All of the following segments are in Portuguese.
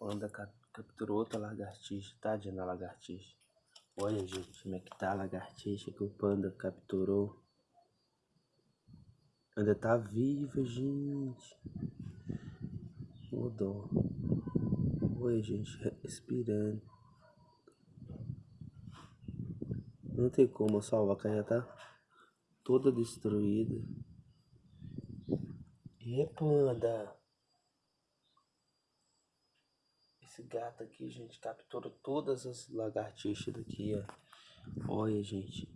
Panda capturou outra lagartixa, tadinha na lagartixa. Olha, gente, como é que tá a lagartixa que o panda capturou. Ainda tá viva, gente. O dó. Olha, gente, respirando. Não tem como salvar, que já tá toda destruída. E panda. Esse gato aqui, gente, capturou todas as lagartixas daqui, ó. Olha, gente.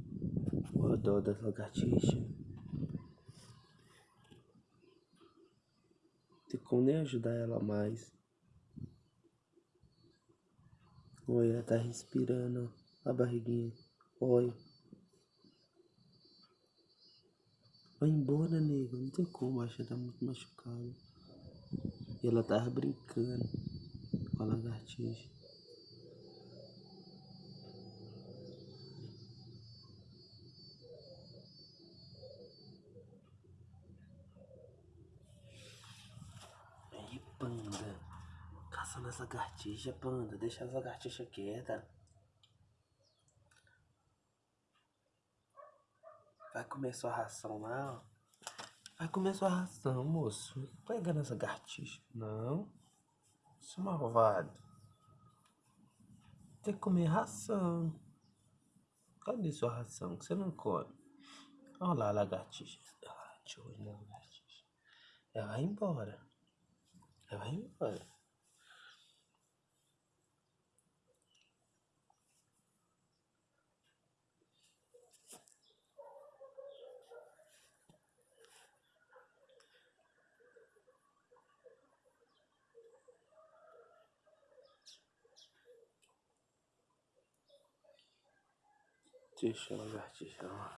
O dó das lagartixas. Tem como nem ajudar ela mais. Olha, ela tá respirando, ó. A barriguinha. Olha. Vai embora, nego. Não tem como, acho que tá muito machucado. E ela tava brincando com a lagartixa. Aí, panda. Caçando as lagartixas, panda. Deixa as lagartixas quietas. Vai comer sua ração lá, ó. Vai comer sua ração, moço. Pega nessa lagartixa. Não. Seu malvado. Tem que comer ração. Cadê sua ração que você não come? Olha lá lagartixa. Ah, deixa lagartixa. Ela vai embora. Ela vai embora. Deixa a lagartixa lá.